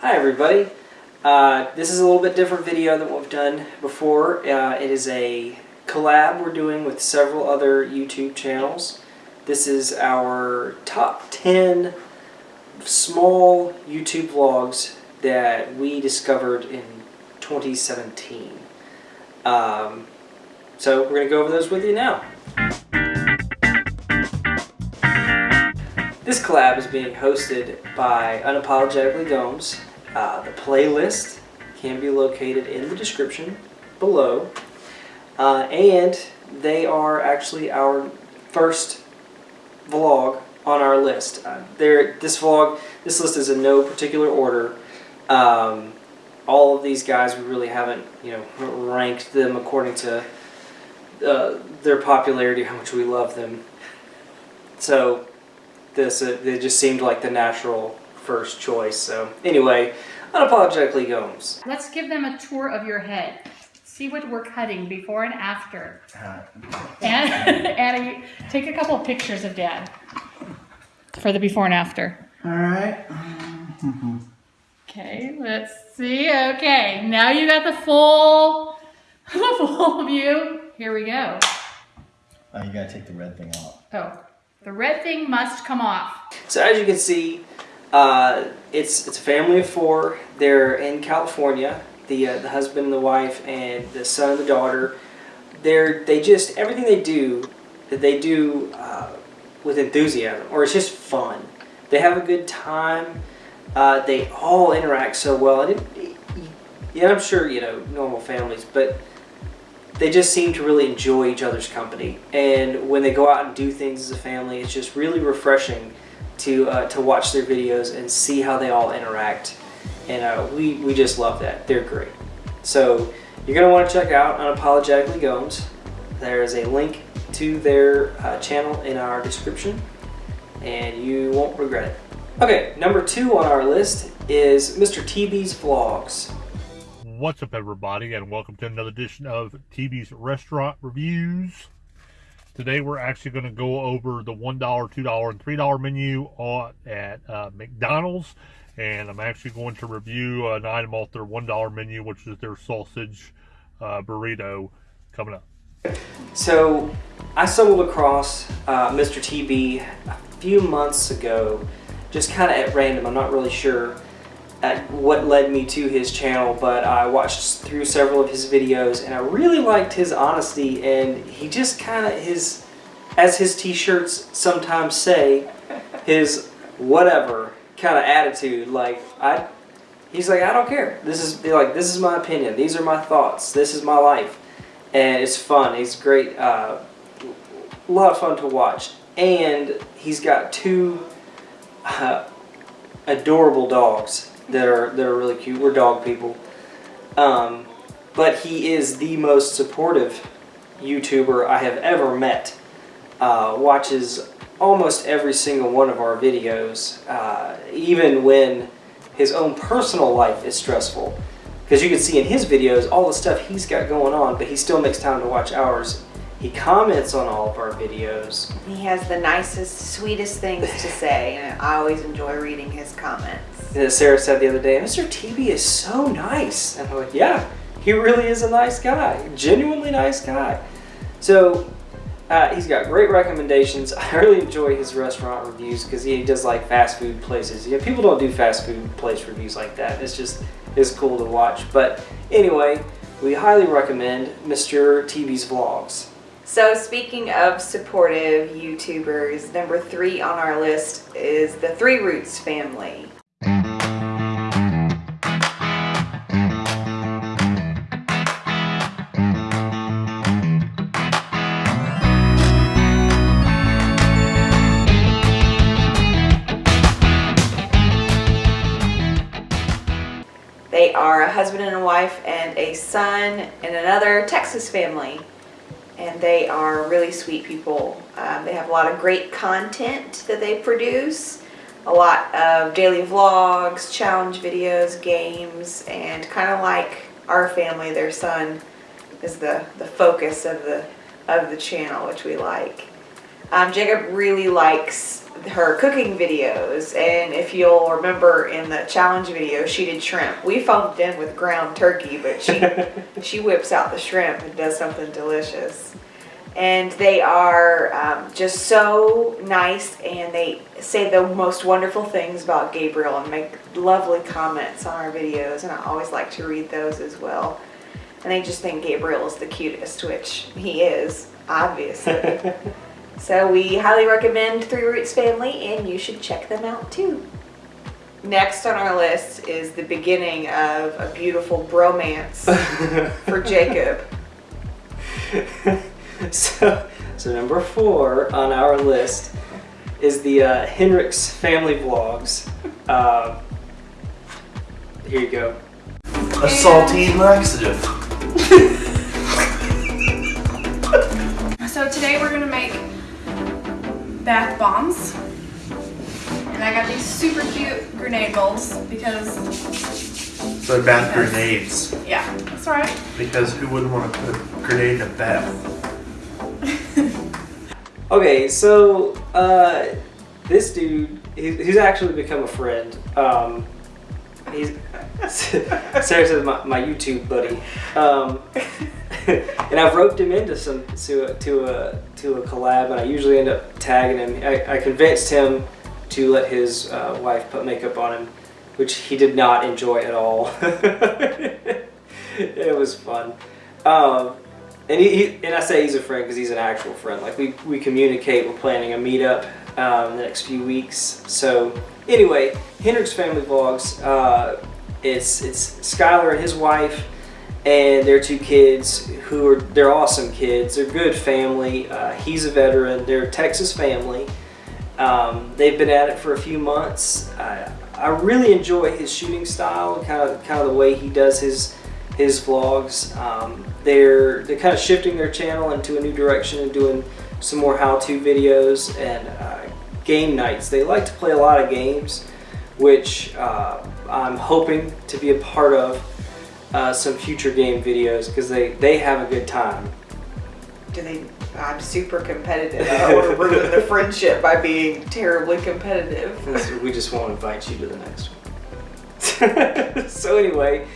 Hi everybody. Uh, this is a little bit different video than what we've done before. Uh, it is a collab we're doing with several other YouTube channels. This is our top 10 small YouTube vlogs that we discovered in 2017. Um, so we're going to go over those with you now. This collab is being hosted by Unapologetically Gomes. Uh, the playlist can be located in the description below. Uh, and they are actually our first vlog on our list. Uh, this vlog, this list is in no particular order. Um, all of these guys, we really haven't, you know, ranked them according to uh, their popularity, how much we love them. So this, uh, it just seemed like the natural first choice. So anyway, unapologetically Gomes. Let's give them a tour of your head. See what we're cutting before and after. Uh-huh. and, and take a couple of pictures of Dad for the before and after. All right. Okay, let's see. Okay, now you got the full, the full view. Here we go. Oh, you gotta take the red thing off. Oh, the red thing must come off. So as you can see, uh, it's it's a family of four. They're in California. The uh, the husband and the wife and the son and the daughter. They're they just everything they do that they do uh, with enthusiasm or it's just fun. They have a good time. Uh, they all interact so well. And it, yeah, I'm sure you know normal families, but they just seem to really enjoy each other's company. And when they go out and do things as a family, it's just really refreshing to uh, to watch their videos and see how they all interact. And uh, we, we just love that. They're great. So you're going to want to check out Unapologetically Gomes. There is a link to their uh, channel in our description and you won't regret it. Okay, number two on our list is Mr. TB's Vlogs. What's up everybody and welcome to another edition of TB's Restaurant Reviews. Today we're actually going to go over the $1, $2, and $3 menu at uh, McDonald's. And I'm actually going to review an item off their $1 menu, which is their sausage uh, burrito coming up. So I stumbled across uh, Mr. TB a few months ago, just kind of at random. I'm not really sure what led me to his channel, but I watched through several of his videos and I really liked his honesty and he just kind of his, as his t-shirts sometimes say, his whatever kind of attitude. Like I, he's like I don't care. This is like this is my opinion. These are my thoughts. This is my life, and it's fun. He's great. Uh, a lot of fun to watch, and he's got two uh, adorable dogs that are that are really cute. We're dog people. Um, but he is the most supportive YouTuber I have ever met. Uh, watches almost every single one of our videos, uh, even when his own personal life is stressful. Because you can see in his videos all the stuff he's got going on, but he still makes time to watch ours. He comments on all of our videos. He has the nicest, sweetest things to say, and I always enjoy reading his comments. Sarah said the other day, Mr. TB is so nice. And I'm like, yeah, he really is a nice guy. Genuinely nice guy. So uh, he's got great recommendations. I really enjoy his restaurant reviews because he does like fast food places. Yeah, people don't do fast food place reviews like that. It's just it's cool to watch. But anyway, we highly recommend Mr. TB's vlogs. So speaking of supportive YouTubers, number three on our list is the Three Roots family. Wife and a son and another Texas family. And they are really sweet people. Um, they have a lot of great content that they produce. A lot of daily vlogs, challenge videos, games, and kind of like our family, their son is the, the focus of the, of the channel, which we like. Um, Jacob really likes her cooking videos. And if you'll remember in the challenge video, she did shrimp. We foamed in with ground turkey, but she she whips out the shrimp and does something delicious. And they are um, just so nice, and they say the most wonderful things about Gabriel and make lovely comments on our videos. And I always like to read those as well. And they just think Gabriel is the cutest, which he is, obviously. So we highly recommend Three Roots Family and you should check them out too. Next on our list is the beginning of a beautiful bromance for Jacob. so, so number four on our list is the uh, Hendricks family vlogs. Uh, here you go. A saltine laxative. So today we're gonna make bath bombs. And I got these super cute grenade bowls because, So bath grenades. yeah, that's right. Because who wouldn't want to put a grenade in a bath? Okay, so uh, this dude, he, he's actually become a friend. Um, he's Sarah says my, my YouTube buddy, um, and I've roped him into some to a, to a to a collab, and I usually end up tagging him. I, I convinced him to let his uh, wife put makeup on him, which he did not enjoy at all. it was fun. Um, and he, he, and I say he's a friend because he's an actual friend. Like we, we communicate. We're planning a meetup um, the next few weeks. So anyway, Hendrix Family Vlogs. Uh, it's it's Skylar and his wife and their two kids who are they're awesome kids. They're good family. Uh, he's a veteran. They're a Texas family. Um, they've been at it for a few months. I, I really enjoy his shooting style, kind of kind of the way he does his his vlogs. Um, they're they're kind of shifting their channel into a new direction and doing some more how-to videos and uh, game nights. They like to play a lot of games, which uh, I'm hoping to be a part of uh, some future game videos because they they have a good time. Do they? I'm super competitive. I don't want to ruin the friendship by being terribly competitive. And we just won't invite you to the next one. so anyway,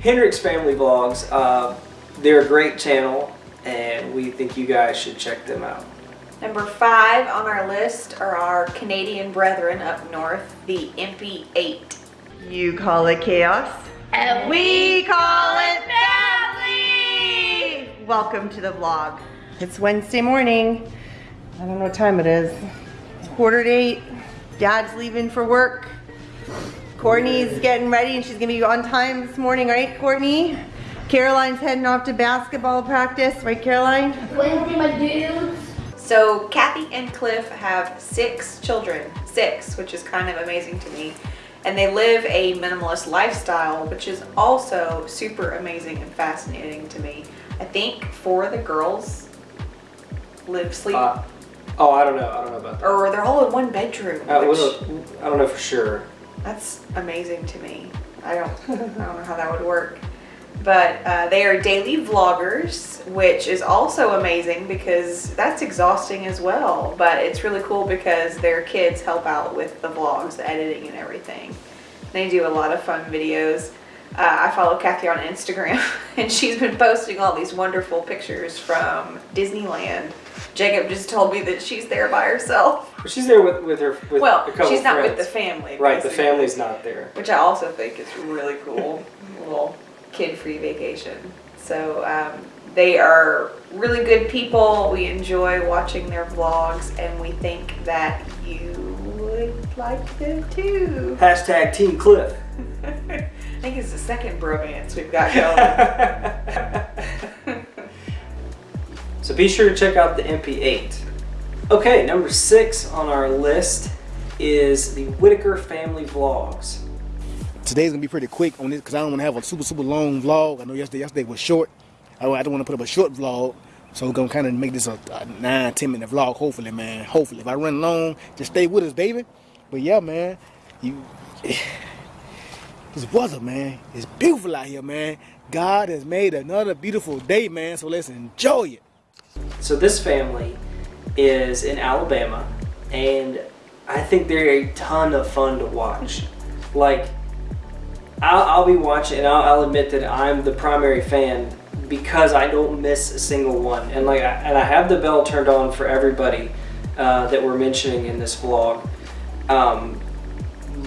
Hendricks Family Vlogs, uh, they're a great channel and we think you guys should check them out. Number five on our list are our Canadian brethren up north, the Impy 8. You call it chaos? And we call it family! Welcome to the vlog. It's Wednesday morning. I don't know what time it is. It's quarter to eight. Dad's leaving for work. Courtney's getting ready and she's gonna be on time this morning, right, Courtney? Caroline's heading off to basketball practice, right, Caroline? Wednesday, my dudes. So Kathy and Cliff have six children, six, which is kind of amazing to me. And they live a minimalist lifestyle, which is also super amazing and fascinating to me. I think four of the girls live sleep, Uh, oh, I don't know. I don't know about that. or they're all in one bedroom. Uh, which, I don't know for sure. that's amazing to me. I don't, I don't know how that would work. But uh, they are daily vloggers, which is also amazing because that's exhausting as well. But it's really cool because their kids help out with the vlogs, the editing and everything. They do a lot of fun videos. Uh, I follow Kathy on Instagram and she's been posting all these wonderful pictures from Disneyland. Jacob just told me that she's there by herself. She's there with, with her. With Well, she's not with the family. Right, the family's not there. which I also think is really cool. A little kid-free vacation. So um, they are really good people. We enjoy watching their vlogs, and we think that you would like them too. Hashtag Team Cliff. I think it's the second bromance we've got going. so be sure to check out the MP8. Okay, number six on our list is the Whitaker Family Vlogs. Today's gonna be pretty quick on this because I don't want to have a super super long vlog. I know yesterday yesterday was short. I, don't want to put up a short vlog, so we're gonna kind of make this a, a nine ten minute vlog. Hopefully, man. Hopefully, if I run long, just stay with us, baby. But yeah, man, you this weather, man, it's beautiful out here, man. God has made another beautiful day, man. So let's enjoy it. So this family is in Alabama, and I think they're a ton of fun to watch. Like, I'll, I'll be watching, and I'll, I'll admit that I'm the primary fan because I don't miss a single one. And like, I, and I have the bell turned on for everybody uh, that we're mentioning in this vlog. Um,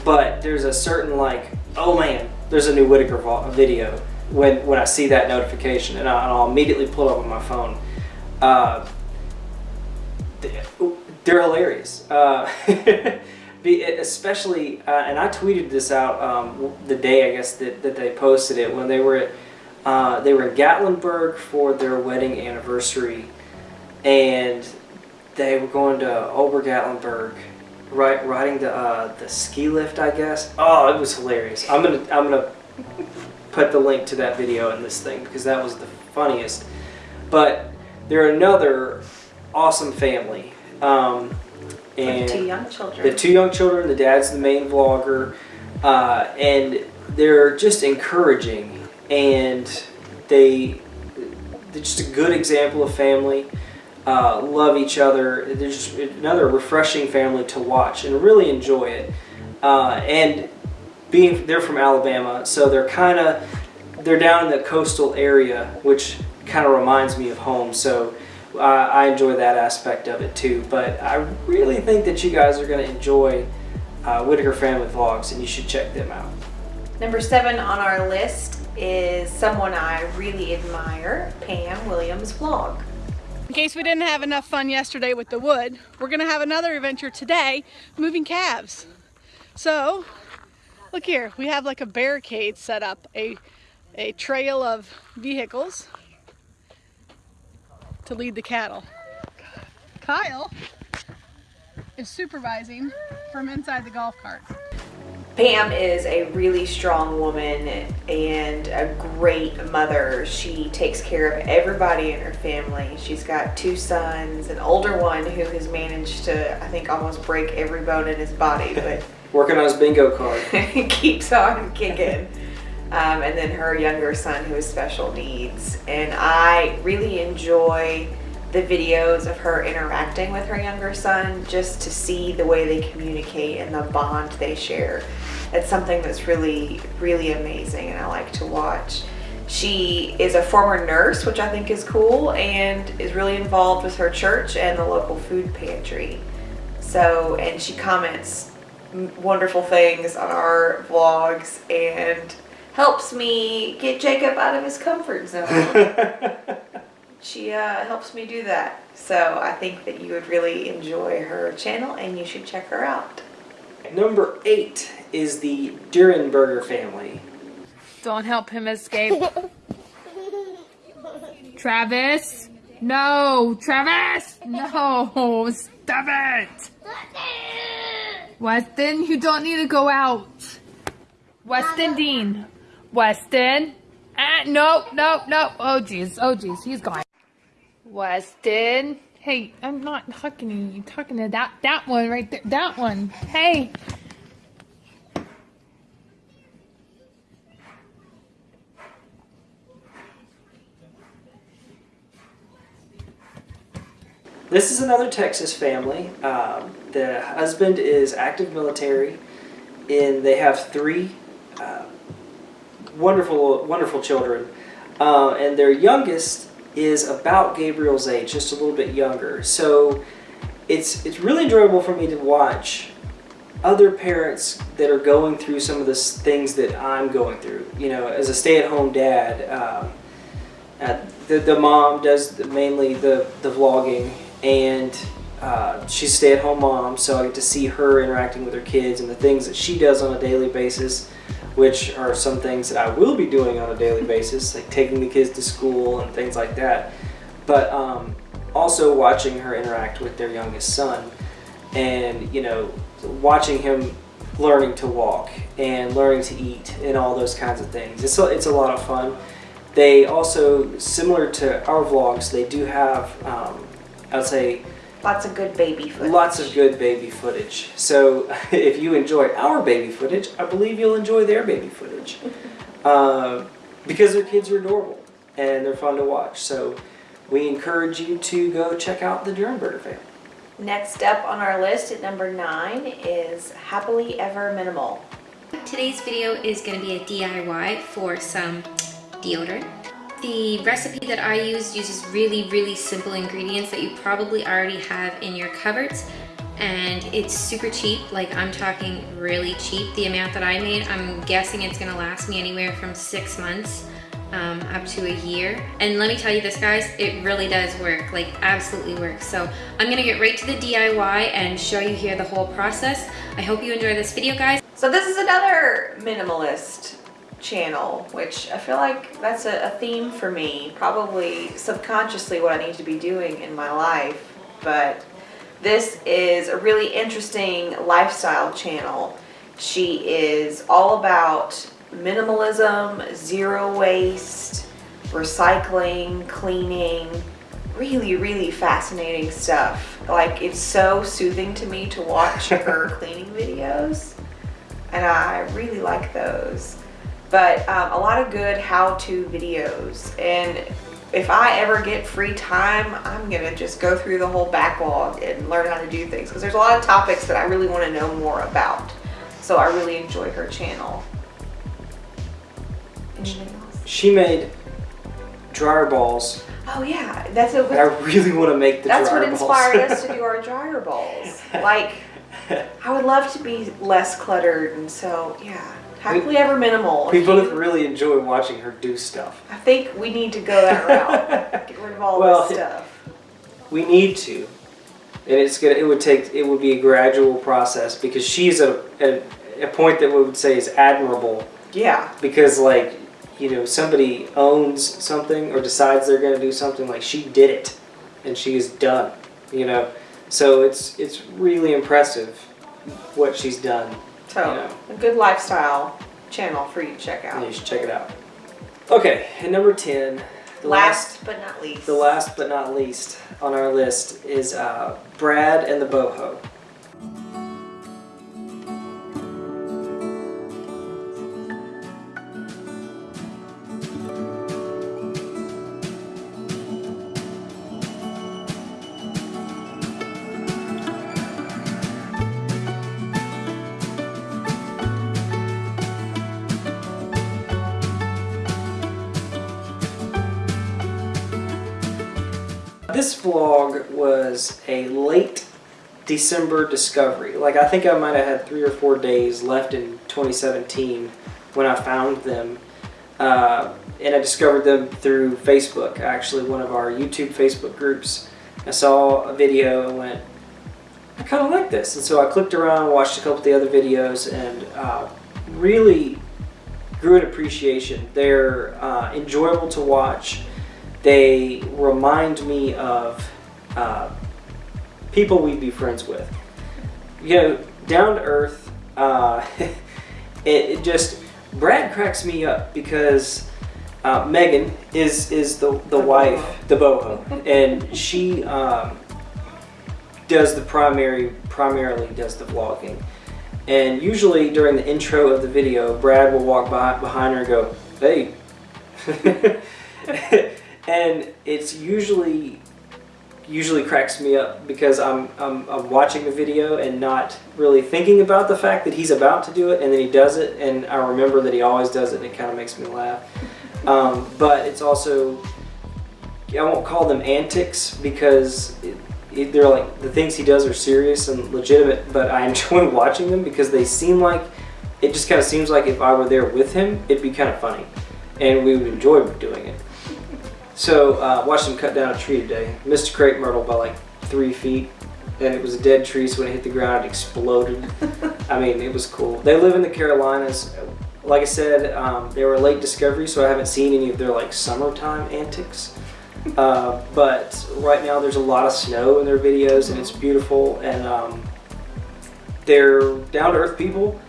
but there's a certain like, oh man, there's a new Whitaker video when when I see that notification, and, I, and I'll immediately pull up on my phone. Uh, they're hilarious. Uh, be, especially, uh, and I tweeted this out um, the day I guess that, that they posted it when they were at uh, they were in Gatlinburg for their wedding anniversary, and they were going to Ober Gatlinburg, right, riding the uh, the ski lift, I guess. Oh, it was hilarious. I'm gonna I'm gonna put the link to that video in this thing because that was the funniest. But they're another awesome family. Um, and two young children. the two young children, the dad's the main vlogger, uh, and they're just encouraging, and they they're just a good example of family. Uh, love each other. They're just another refreshing family to watch and really enjoy it. Uh, and being they're from Alabama, so they're kind of they're down in the coastal area, which kind of reminds me of home. So uh, I enjoy that aspect of it too. But I really think that you guys are going to enjoy uh, Whitaker Family Vlogs, and you should check them out. Number seven on our list is someone I really admire, Pam Williams Vlog. In case we didn't have enough fun yesterday with the wood, we're gonna have another adventure today, moving calves. So, look here, we have like a barricade set up, a, a trail of vehicles to lead the cattle. Kyle is supervising from inside the golf cart. Pam is a really strong woman and a great mother. She takes care of everybody in her family. She's got two sons, an older one who has managed to, I think, almost break every bone in his body, but Working on his bingo card. keeps on kicking. Um, and then her younger son who has special needs. And I really enjoy the videos of her interacting with her younger son just to see the way they communicate and the bond they share. It's something that's really, really amazing and I like to watch. She is a former nurse, which I think is cool, and is really involved with her church and the local food pantry. So, and she comments wonderful things on our vlogs and helps me get Jacob out of his comfort zone. she uh, helps me do that. So I think that you would really enjoy her channel and you should check her out. Number eight is the Durenberger family. Don't help him escape. Travis? No, Travis! No, stop it! Weston, you don't need to go out. Weston Dean. Weston. Ah, no, no, no. Oh, jeez. Oh, jeez. He's gone. Weston. Hey, I'm not talking to you. Talking to that, that one right there. That one. Hey. This is another Texas family. Um, the husband is active military, and they have three uh, wonderful, wonderful children. Uh, and their youngest is about Gabriel's age, just a little bit younger. So it's it's really enjoyable for me to watch other parents that are going through some of the things that I'm going through. You know, as a stay-at-home dad. Um, uh, the, the mom does mainly the, the vlogging and uh, she's a stay-at-home mom so I get to see her interacting with her kids and the things that she does on a daily basis which are some things that I will be doing on a daily basis like taking the kids to school and things like that. But um, also watching her interact with their youngest son and you know watching him learning to walk and learning to eat and all those kinds of things. It's a, it's a lot of fun. They also, similar to our vlogs, they do have, um, I'd say, Lots of good baby footage. lots of good baby footage. So if you enjoy our baby footage, I believe you'll enjoy their baby footage. uh, because their kids are adorable and they're fun to watch. So we encourage you to go check out the Durenberger family. Next up on our list at number nine is Happily Ever Minimal. Today's video is going to be a DIY for some deodorant. The recipe that I use uses really, really simple ingredients that you probably already have in your cupboards and it's super cheap, like I'm talking really cheap. The amount that I made, I'm guessing it's gonna last me anywhere from six months um, up to a year. And let me tell you this guys, it really does work, like absolutely works. So I'm gonna get right to the DIY and show you here the whole process. I hope you enjoy this video guys. So this is another minimalist channel, which I feel like that's a, a theme for me, probably subconsciously what I need to be doing in my life, but this is a really interesting lifestyle channel. She is all about minimalism, zero waste, recycling, cleaning, really, really fascinating stuff. Like, it's so soothing to me to watch her cleaning videos, and I really like those. But um, a lot of good how-to videos, and if I ever get free time, I'm gonna just go through the whole backlog and learn how to do things because there's a lot of topics that I really want to know more about. So I really enjoy her channel. She made dryer balls. Oh yeah, that's a. And I really want to make the that's what inspired us to do our dryer balls. Like, I would love to be less cluttered, and so yeah, happily ever minimal. We If both you- really enjoy watching her do stuff. I think we need to go that route. Get rid of all Well, this stuff. We need to, and it's gonna. It would take. It would be a gradual process because she's at a, a point that we would say is admirable Yeah. because like you know somebody owns something or decides they're going to do something like she did it and she is done you know so it's it's really impressive what she's done So, you know a good lifestyle channel for you to check and out. you should check it out okay and number 10 the Last but not least. the last but not least on our list is uh, brad and the boho This vlog was a late December discovery. Like I think I might have had three or four days left in 2017 when I found them. Uh, and I discovered them through Facebook, actually one of our YouTube Facebook groups. I saw a video and went, I kind of like this. And so I clicked around, watched a couple of the other videos, and uh, really grew an appreciation. They're uh, enjoyable to watch. They remind me of uh, people we'd be friends with. You know, down to earth. Uh, it, it just Brad cracks me up because uh, Megan is is the the, wife, the boho, and she um, does the primary primarily does the vlogging. And usually during the intro of the video, Brad will walk by behind her and go, "Hey." and it's usually usually cracks me up because I'm, I'm I'm watching the video and not really thinking about the fact that he's about to do it and then he does it and I remember that he always does it and it kind of makes me laugh. Um, but it's also I won't call them antics because it, it, they're like the things he does are serious and legitimate. But I enjoy watching them because they seem like it just kind of seems like if I were there with him, it'd be kind of funny, and we would enjoy doing it. So uh, watched him cut down a tree today. Missed a crepe myrtle by like three feet, and it was a dead tree. So when it hit the ground, it exploded. I mean, it was cool. They live in the Carolinas. Like I said, um, they were a late discovery, so I haven't seen any of their like summertime antics. Uh, but right now, there's a lot of snow in their videos, and it's beautiful. And um, they're down to earth people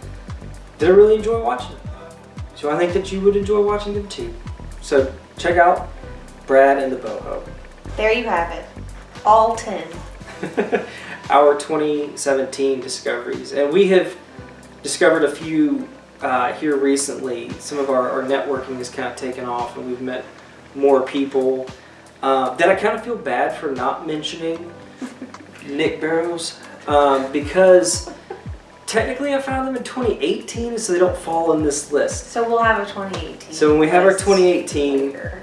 that I really enjoy watching. So I think that you would enjoy watching them too. So check out Brad and the Boho. There you have it. All 10. Our 2017 discoveries. And we have discovered a few uh, here recently. Some of our, our networking has kind of taken off and we've met more people uh, that I kind of feel bad for not mentioning. Nick Barrows um, because technically I found them in 2018, so they don't fall in this list. So we'll have a 2018. So when we have our 2018, later.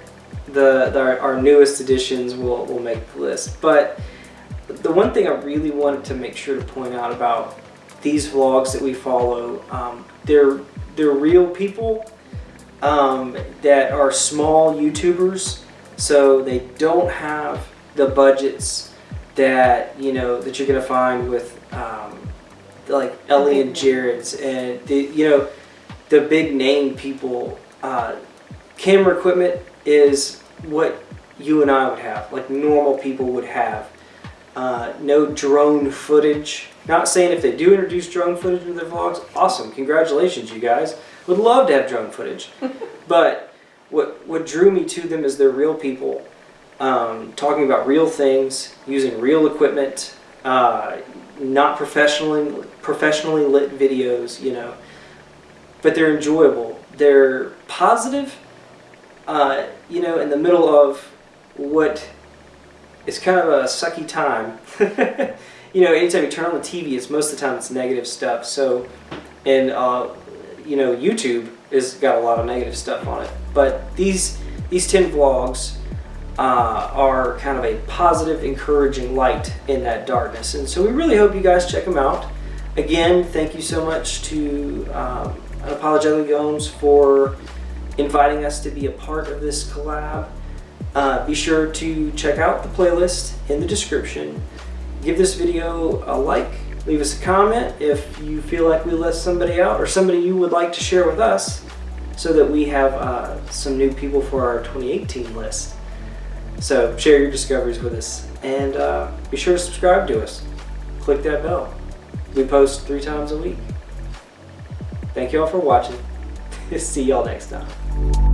The, the our, newest editions will will make the list. But the one thing I really wanted to make sure to point out about these vlogs that we follow, um, they're they're real people um, that are small YouTubers, so they don't have the budgets that you know that you're gonna find with um, like Ellie and Jared's and the you know the big name people. Uh, camera equipment is what you and I would have, like normal people would have. Uh, no drone footage. Not saying if they do introduce drone footage in their vlogs, awesome, congratulations, you guys. Would love to have drone footage. but what what drew me to them is they're real people, um, talking about real things, using real equipment, uh, not professionally professionally lit videos, you know. But they're enjoyable. They're positive, uh, you know, in the middle of what is kind of a sucky time. you know, anytime you turn on the TV, it's most of the time it's negative stuff. So, and uh, you know, YouTube has got a lot of negative stuff on it. But these these ten vlogs uh, are kind of a positive, encouraging light in that darkness. And so we really hope you guys check them out. Again, thank you so much to um, Unapologetically Gomes for inviting us to be a part of this collab. Uh, be sure to check out the playlist in the description. Give this video a like, leave us a comment if you feel like we left somebody out or somebody you would like to share with us so that we have uh, some new people for our 2018 list. So share your discoveries with us and uh, be sure to subscribe to us. Click that bell. We post three times a week. Thank you all for watching. See y'all next time. Thank you.